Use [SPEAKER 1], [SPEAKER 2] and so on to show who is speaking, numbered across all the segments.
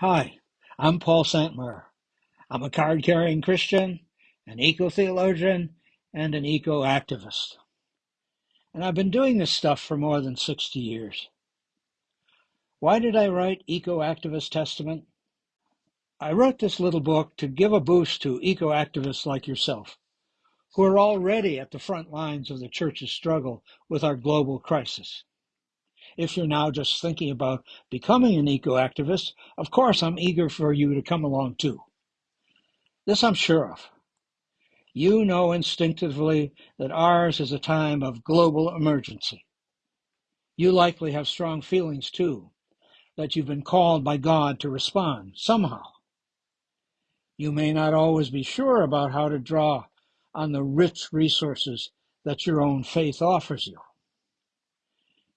[SPEAKER 1] Hi, I'm Paul Santmire. I'm a card carrying Christian, an eco theologian, and an eco activist. And I've been doing this stuff for more than 60 years. Why did I write Eco Activist Testament? I wrote this little book to give a boost to eco activists like yourself, who are already at the front lines of the church's struggle with our global crisis. If you're now just thinking about becoming an eco activist, of course I'm eager for you to come along too. This I'm sure of. You know instinctively that ours is a time of global emergency. You likely have strong feelings too, that you've been called by God to respond somehow. You may not always be sure about how to draw on the rich resources that your own faith offers you.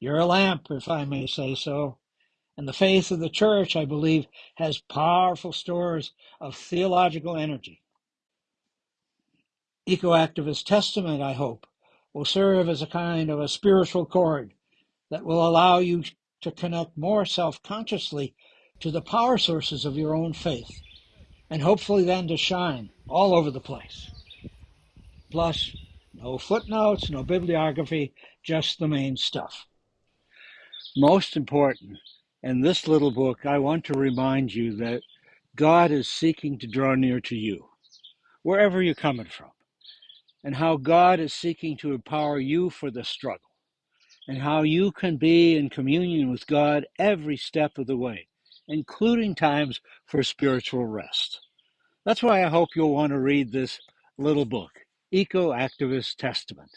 [SPEAKER 1] You're a lamp, if I may say so, and the faith of the church, I believe, has powerful stores of theological energy. Ecoactivist Testament, I hope, will serve as a kind of a spiritual cord that will allow you to connect more self consciously to the power sources of your own faith, and hopefully then to shine all over the place. Plus, no footnotes, no bibliography, just the main stuff. Most important, in this little book, I want to remind you that God is seeking to draw near to you, wherever you're coming from, and how God is seeking to empower you for the struggle, and how you can be in communion with God every step of the way, including times for spiritual rest. That's why I hope you'll want to read this little book, Eco Activist Testament.